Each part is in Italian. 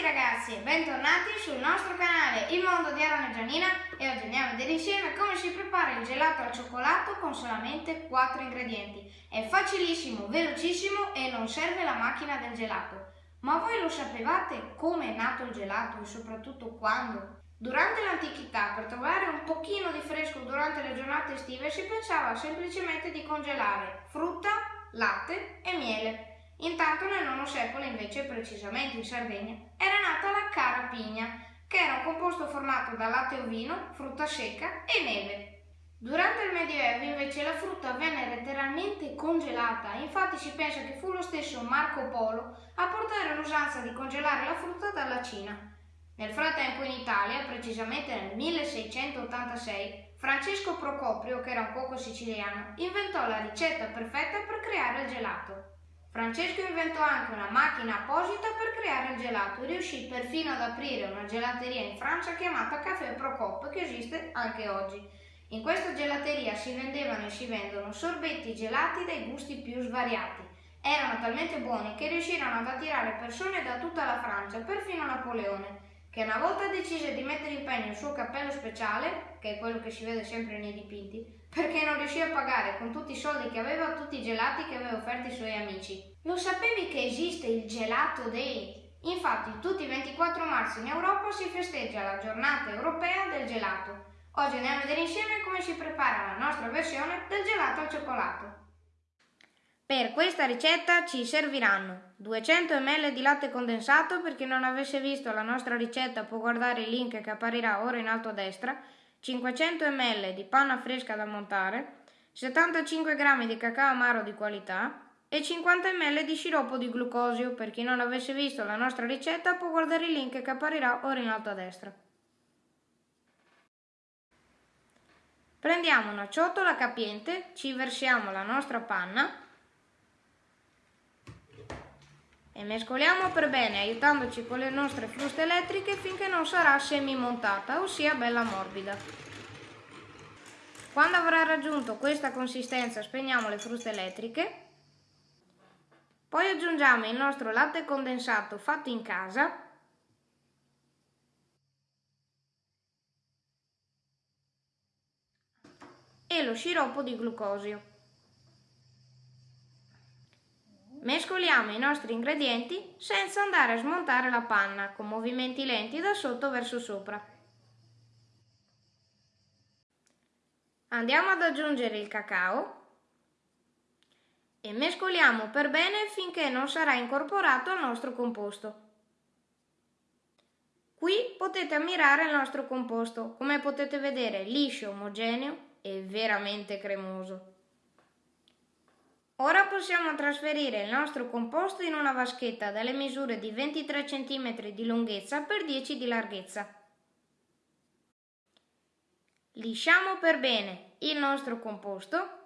tutti ragazzi e bentornati sul nostro canale Il Mondo di Arona Gianina e oggi andiamo a vedere insieme come si prepara il gelato al cioccolato con solamente 4 ingredienti. È facilissimo, velocissimo e non serve la macchina del gelato. Ma voi lo sapevate come è nato il gelato e soprattutto quando? Durante l'antichità, per trovare un pochino di fresco durante le giornate estive, si pensava semplicemente di congelare frutta, latte e miele. Intanto nel IX secolo, invece, precisamente in Sardegna, era nata la carapigna, che era un composto formato da latte ovino, frutta secca e neve. Durante il Medioevo invece la frutta venne letteralmente congelata, infatti si pensa che fu lo stesso Marco Polo a portare l'usanza di congelare la frutta dalla Cina. Nel frattempo in Italia, precisamente nel 1686, Francesco Procopio, che era un cuoco siciliano, inventò la ricetta perfetta per creare il gelato. Francesco inventò anche una macchina apposita per creare il gelato e riuscì perfino ad aprire una gelateria in Francia chiamata Café Procop che esiste anche oggi. In questa gelateria si vendevano e si vendono sorbetti gelati dai gusti più svariati. Erano talmente buoni che riuscirono ad attirare persone da tutta la Francia, perfino Napoleone, che una volta decise di mettere in pegno il suo cappello speciale, che è quello che si vede sempre nei dipinti, perché non riuscì a pagare con tutti i soldi che aveva tutti i gelati che aveva offerto ai suoi amici. Lo sapevi che esiste il Gelato Day? Infatti tutti i 24 marzo in Europa si festeggia la giornata europea del gelato. Oggi andiamo a vedere insieme come si prepara la nostra versione del gelato al cioccolato. Per questa ricetta ci serviranno 200 ml di latte condensato, per chi non avesse visto la nostra ricetta può guardare il link che apparirà ora in alto a destra, 500 ml di panna fresca da montare, 75 g di cacao amaro di qualità e 50 ml di sciroppo di glucosio. Per chi non avesse visto la nostra ricetta può guardare il link che apparirà ora in alto a destra. Prendiamo una ciotola capiente, ci versiamo la nostra panna e mescoliamo per bene aiutandoci con le nostre fruste elettriche finché non sarà semi-montata, ossia bella morbida. Quando avrà raggiunto questa consistenza spegniamo le fruste elettriche, poi aggiungiamo il nostro latte condensato fatto in casa e lo sciroppo di glucosio. Mescoliamo i nostri ingredienti senza andare a smontare la panna con movimenti lenti da sotto verso sopra. Andiamo ad aggiungere il cacao e mescoliamo per bene finché non sarà incorporato al nostro composto. Qui potete ammirare il nostro composto, come potete vedere liscio, omogeneo e veramente cremoso. Ora possiamo trasferire il nostro composto in una vaschetta dalle misure di 23 cm di lunghezza per 10 di larghezza. Lisciamo per bene il nostro composto,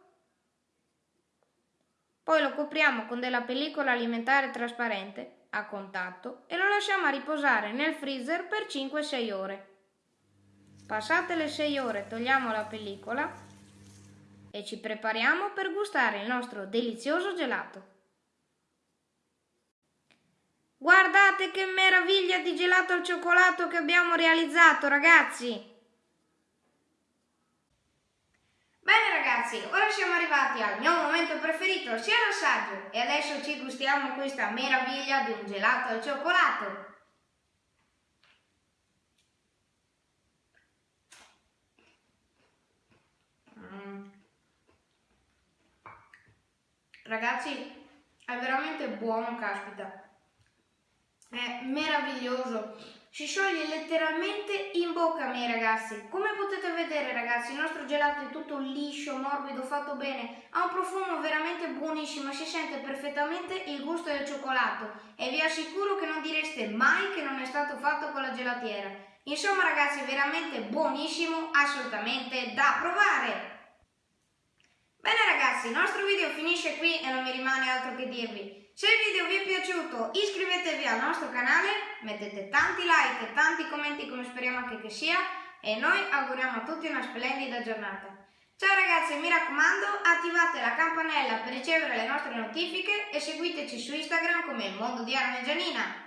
poi lo copriamo con della pellicola alimentare trasparente a contatto e lo lasciamo a riposare nel freezer per 5-6 ore. Passate le 6 ore togliamo la pellicola e ci prepariamo per gustare il nostro delizioso gelato. Guardate che meraviglia di gelato al cioccolato che abbiamo realizzato, ragazzi! Bene ragazzi, ora siamo arrivati al mio momento preferito, sia l'assaggio, e adesso ci gustiamo questa meraviglia di un gelato al cioccolato. Ragazzi, è veramente buono, caspita. È meraviglioso. Si scioglie letteralmente in bocca, miei ragazzi. Come potete vedere, ragazzi, il nostro gelato è tutto liscio, morbido, fatto bene. Ha un profumo veramente buonissimo si sente perfettamente il gusto del cioccolato. E vi assicuro che non direste mai che non è stato fatto con la gelatiera. Insomma, ragazzi, è veramente buonissimo, assolutamente da provare. Bene ragazzi, il nostro video finisce qui e non mi rimane altro che dirvi. Se il video vi è piaciuto iscrivetevi al nostro canale, mettete tanti like e tanti commenti come speriamo anche che sia e noi auguriamo a tutti una splendida giornata. Ciao ragazzi, mi raccomando, attivate la campanella per ricevere le nostre notifiche e seguiteci su Instagram come mondo di Arme Gianina.